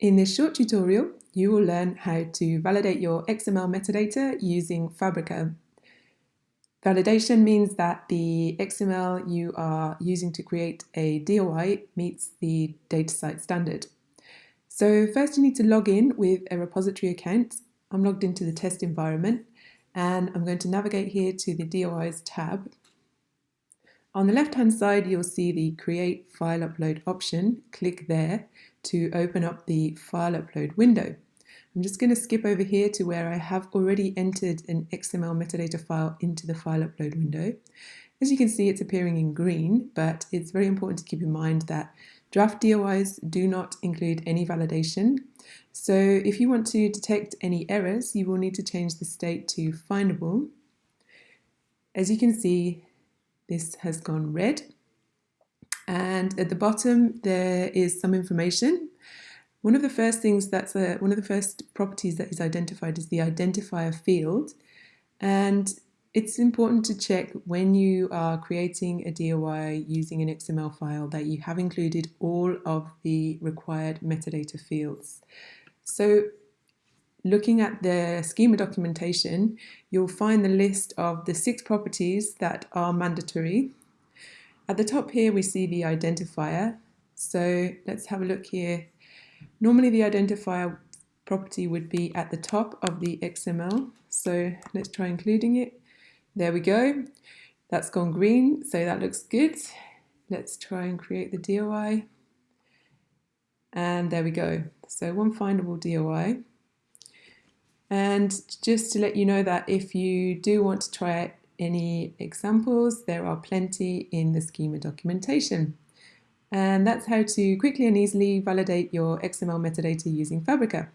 In this short tutorial, you will learn how to validate your XML metadata using Fabrica. Validation means that the XML you are using to create a DOI meets the DataCite standard. So first you need to log in with a repository account. I'm logged into the test environment and I'm going to navigate here to the DOIs tab. On the left hand side you'll see the create file upload option. Click there to open up the file upload window. I'm just going to skip over here to where I have already entered an XML metadata file into the file upload window. As you can see, it's appearing in green, but it's very important to keep in mind that draft DOIs do not include any validation. So if you want to detect any errors, you will need to change the state to findable. As you can see, this has gone red and at the bottom there is some information. One of the first things that's a, one of the first properties that is identified is the identifier field and it's important to check when you are creating a DOI using an XML file that you have included all of the required metadata fields. So looking at the schema documentation, you'll find the list of the six properties that are mandatory at the top here we see the identifier. So let's have a look here. Normally the identifier property would be at the top of the XML. So let's try including it. There we go. That's gone green, so that looks good. Let's try and create the DOI. And there we go. So one findable DOI. And just to let you know that if you do want to try any examples, there are plenty in the schema documentation. And that's how to quickly and easily validate your XML metadata using Fabrica.